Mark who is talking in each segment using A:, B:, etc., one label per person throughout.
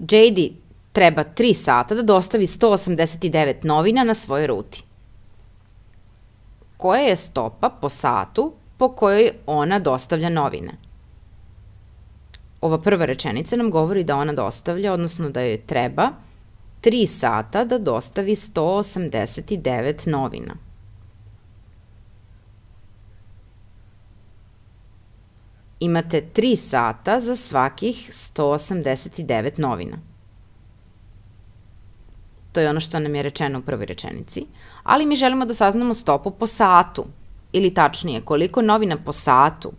A: JD treba 3 sata da dostavi 189 novina na svojoj ruti. Koja je stopa po satu po kojoj ona dostavlja novine? Ova prva rečenica nam govori da ona dostavlja, odnosno da joj treba 3 sata da dostavi 189 novina. Imate 3 sata za svakih 189 novina. To je ono što nam je rečeno u prvoj rečenici. Ali mi želimo da saznamo stopu po satu, ili tačnije, koliko novina po satu.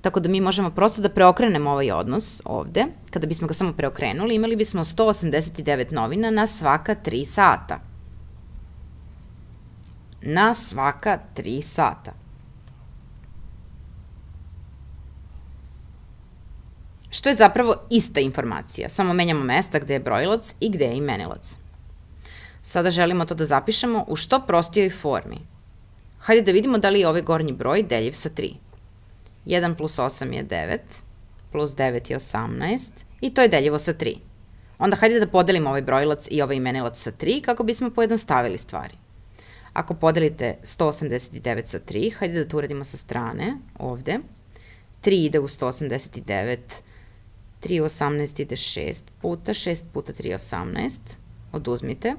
A: Tako da mi možemo prosto da preokrenemo ovaj odnos ovde. Kada bismo ga samo preokrenuli, imali bismo 189 novina na svaka 3 sata. Na svaka 3 sata. Što je zapravo ista informacija, samo menjamo mesta gde je brojilac i gde je imenilac. Sada želimo to da zapišemo u što prostijoj formi. Hajde da vidimo da li je ovaj gornji broj deljiv sa 3. 1 plus 8 je 9, plus 9 je 18 i to je deljivo sa 3. Onda hajde da podelimo ovaj brojilac i ovaj imenilac sa 3 kako bismo pojednostavili stvari. Ako podelite 189 sa 3, hajde da to uradimo sa strane, ovde. 3 ide u 189, 3 u 18 ide 6 puta, 6 puta 3 je 18, oduzmite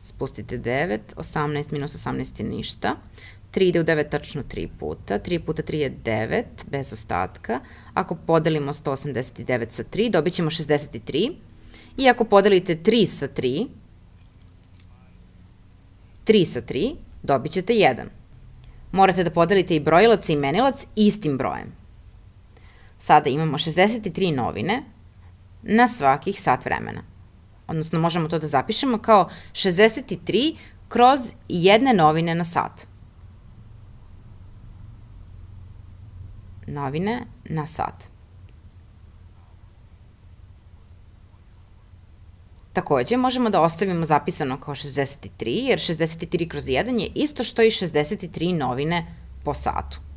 A: spustite 9, 18 minus 18 je ništa, 3 ide u 9 tačno 3 puta, 3 puta 3 je 9, bez ostatka. Ako podelimo 189 sa 3, dobit ćemo 63. I ako podelite 3 sa 3, 3 sa 3, dobit ćete 1. Morate da podelite i brojilac i imenilac istim brojem. Sada imamo 63 novine na svakih sat vremena odnosno možemo to da zapišemo kao 63 kroz jedne novine na sat. Novine na sat. Takođe, možemo da ostavimo zapisano kao 63, jer 63 kroz 1 je isto što i 63 novine po satu.